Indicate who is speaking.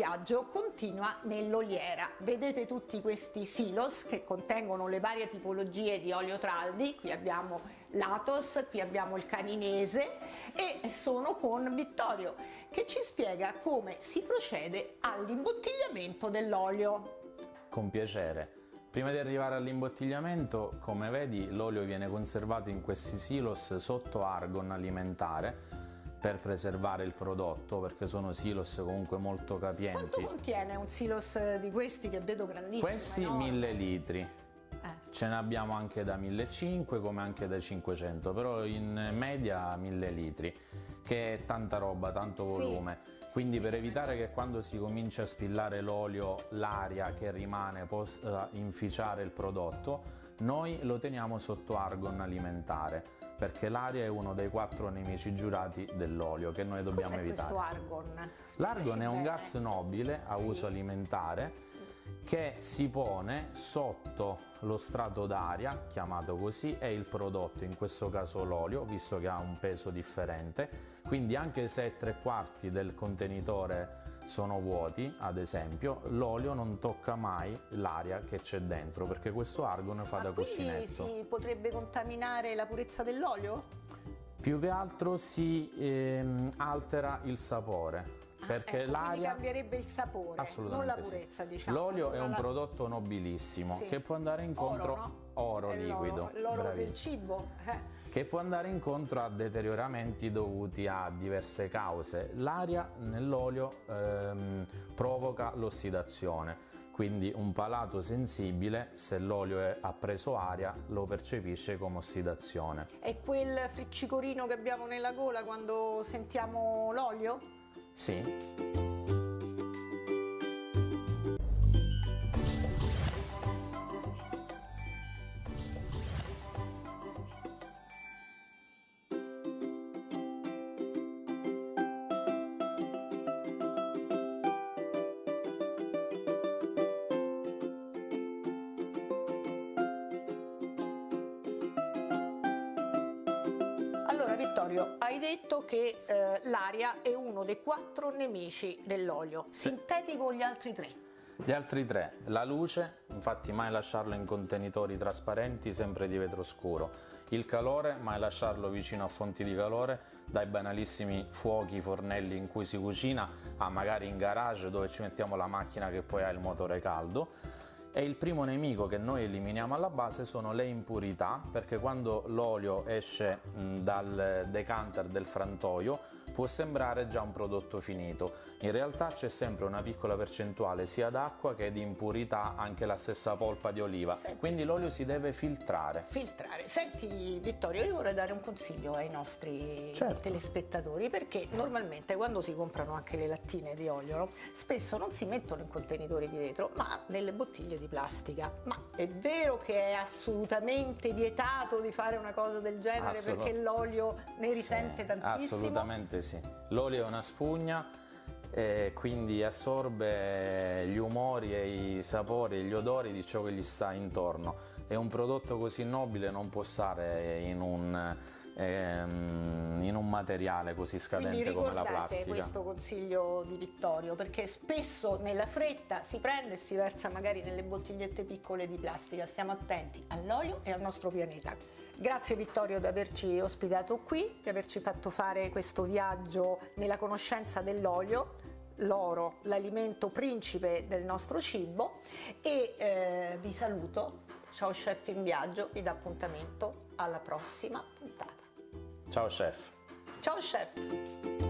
Speaker 1: viaggio continua nell'oliera. Vedete tutti questi silos che contengono le varie tipologie di olio traldi, qui abbiamo l'Atos, qui abbiamo il caninese e sono con Vittorio che ci spiega come si procede all'imbottigliamento dell'olio.
Speaker 2: Con piacere. Prima di arrivare all'imbottigliamento, come vedi, l'olio viene conservato in questi silos sotto argon alimentare per preservare il prodotto perché sono silos comunque molto capienti.
Speaker 1: Quanto contiene un silos di questi che vedo grandissimi?
Speaker 2: Questi
Speaker 1: enormi?
Speaker 2: 1000 litri. Eh. Ce ne abbiamo anche da 1500 come anche da 500 però in media 1000 litri che è tanta roba, tanto volume sì. quindi sì, per sì. evitare che quando si comincia a spillare l'olio l'aria che rimane possa inficiare il prodotto noi lo teniamo sotto argon alimentare perché l'aria è uno dei quattro nemici giurati dell'olio che noi dobbiamo
Speaker 1: Cos'è
Speaker 2: evitare.
Speaker 1: questo argon?
Speaker 2: L'argon è un gas nobile a sì. uso alimentare che si pone sotto lo strato d'aria, chiamato così, è il prodotto, in questo caso l'olio, visto che ha un peso differente, quindi anche se tre quarti del contenitore sono vuoti, ad esempio, l'olio non tocca mai l'aria che c'è dentro, perché questo argon fa
Speaker 1: Ma
Speaker 2: da cuscinetto.
Speaker 1: si potrebbe contaminare la purezza dell'olio?
Speaker 2: Più che altro si ehm, altera il sapore perché
Speaker 1: ecco,
Speaker 2: l'aria
Speaker 1: cambierebbe il sapore, non la purezza
Speaker 2: sì.
Speaker 1: diciamo.
Speaker 2: L'olio è un la... prodotto nobilissimo sì. che può andare incontro
Speaker 1: oro, no?
Speaker 2: oro liquido,
Speaker 1: l'oro del cibo. Eh.
Speaker 2: Che può andare incontro a deterioramenti dovuti a diverse cause. L'aria nell'olio ehm, provoca l'ossidazione quindi un palato sensibile se l'olio ha preso aria lo percepisce come ossidazione.
Speaker 1: È quel friccicorino che abbiamo nella gola quando sentiamo l'olio?
Speaker 2: Sì.
Speaker 1: Vittorio, hai detto che eh, l'aria è uno dei quattro nemici dell'olio, sintetico gli altri tre?
Speaker 2: Gli altri tre, la luce, infatti mai lasciarlo in contenitori trasparenti sempre di vetro scuro, il calore, mai lasciarlo vicino a fonti di calore, dai banalissimi fuochi, fornelli in cui si cucina, a magari in garage dove ci mettiamo la macchina che poi ha il motore caldo, e il primo nemico che noi eliminiamo alla base sono le impurità perché quando l'olio esce dal decanter del frantoio può sembrare già un prodotto finito in realtà c'è sempre una piccola percentuale sia d'acqua che di impurità anche la stessa polpa di oliva Senti. quindi l'olio si deve filtrare
Speaker 1: filtrare senti Vittorio io vorrei dare un consiglio ai nostri
Speaker 2: certo.
Speaker 1: telespettatori perché normalmente quando si comprano anche le lattine di olio no? spesso non si mettono in contenitori di vetro ma nelle bottiglie di plastica. Ma è vero che è assolutamente vietato di fare una cosa del genere Assolut perché l'olio ne risente
Speaker 2: sì,
Speaker 1: tantissimo?
Speaker 2: Assolutamente sì. L'olio è una spugna e quindi assorbe gli umori e i sapori e gli odori di ciò che gli sta intorno e un prodotto così nobile non può stare in un ehm, in un materiale così scadente come la plastica.
Speaker 1: questo consiglio di Vittorio perché spesso nella fretta si prende e si versa magari nelle bottigliette piccole di plastica, stiamo attenti all'olio e al nostro pianeta. Grazie Vittorio di averci ospitato qui, di averci fatto fare questo viaggio nella conoscenza dell'olio l'oro, l'alimento principe del nostro cibo e eh, vi saluto, ciao chef in viaggio, vi do appuntamento alla prossima puntata.
Speaker 2: Ciao chef.
Speaker 1: Ciao chef.